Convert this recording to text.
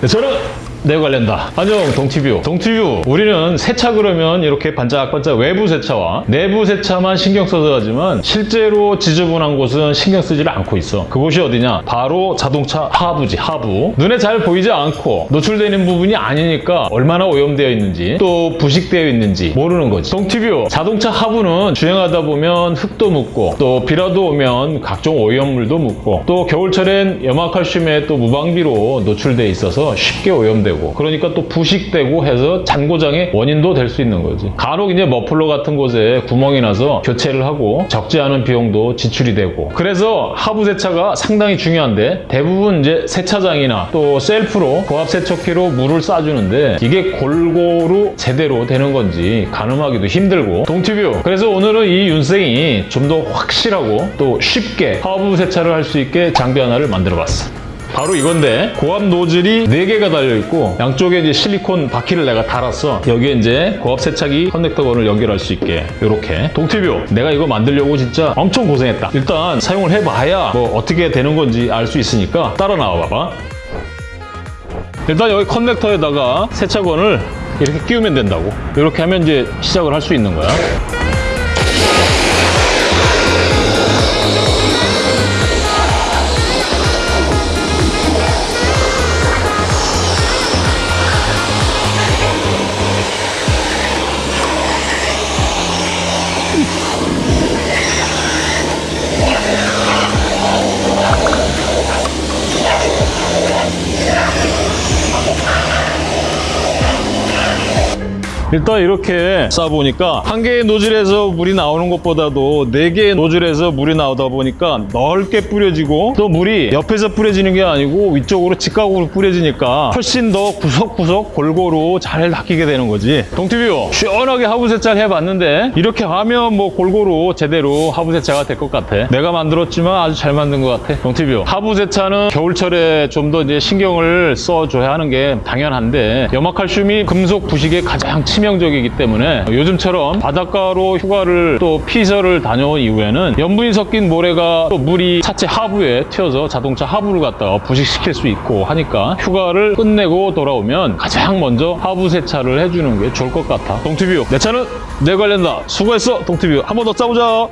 네, 저는 내 관련다. 안녕 동티뷰. 동티뷰. 우리는 세차 그러면 이렇게 반짝반짝 외부 세차와 내부 세차만 신경 써서 하지만 실제로 지저분한 곳은 신경 쓰지를 않고 있어. 그곳이 어디냐? 바로 자동차 하부지 하부. 눈에 잘 보이지 않고 노출되는 부분이 아니니까 얼마나 오염되어 있는지 또 부식되어 있는지 모르는 거지. 동티뷰. 자동차 하부는 주행하다 보면 흙도 묻고 또 비라도 오면 각종 오염물도 묻고 또 겨울철엔 염화칼슘에 또 무방비로 노출돼 있어서 쉽게 오염 되고 그러니까 또 부식되고 해서 잔고장의 원인도 될 수 있는 거지. 간혹 이제 머플러 같은 곳에 구멍이 나서 교체를 하고 적지 않은 비용도 지출이 되고 그래서 하부 세차가 상당히 중요한데 대부분 이제 세차장이나 또 셀프로 고압 세척기로 물을 쏴주는데 이게 골고루 제대로 되는 건지 가늠하기도 힘들고 동티뷰 그래서 오늘은 이 윤생이 좀 더 확실하고 또 쉽게 하부 세차를 할 수 있게 장비 하나를 만들어 봤어. 바로 이건데 고압 노즐이 4개가 달려있고 양쪽에 이제 실리콘 바퀴를 내가 달았어. 여기에 이제 고압 세차기 커넥터건을 연결할 수 있게 이렇게. 동티뷰 내가 이거 만들려고 진짜 엄청 고생했다. 일단 사용을 해봐야 뭐 어떻게 되는 건지 알 수 있으니까 따라 나와 봐봐. 일단 여기 커넥터에다가 세차건을 이렇게 끼우면 된다고. 이렇게 하면 이제 시작을 할 수 있는 거야 일단 이렇게 쏴보니까 한 개의 노즐에서 물이 나오는 것보다도 네 개의 노즐에서 물이 나오다 보니까 넓게 뿌려지고 또 물이 옆에서 뿌려지는 게 아니고 위쪽으로 직각으로 뿌려지니까 훨씬 더 구석구석 골고루 잘 닦이게 되는 거지. 동티뷰 시원하게 하부 세차를 해봤는데 이렇게 하면 뭐 골고루 제대로 하부 세차가 될 것 같아. 내가 만들었지만 아주 잘 만든 것 같아. 동티뷰 하부 세차는 겨울철에 좀 더 이제 신경을 써줘야 하는 게 당연한데 염화칼슘이 금속 부식에 가장 치명적이기 때문에 요즘처럼 바닷가로 휴가를 또 피서를 다녀온 이후에는 염분이 섞인 모래가 또 물이 차체 하부에 튀어서 자동차 하부를 갖다가 부식시킬 수 있고 하니까 휴가를 끝내고 돌아오면 가장 먼저 하부 세차를 해주는 게 좋을 것 같아. 동티뷰 내 차는 내 관련다. 수고했어 동티뷰. 한 번더 짜보자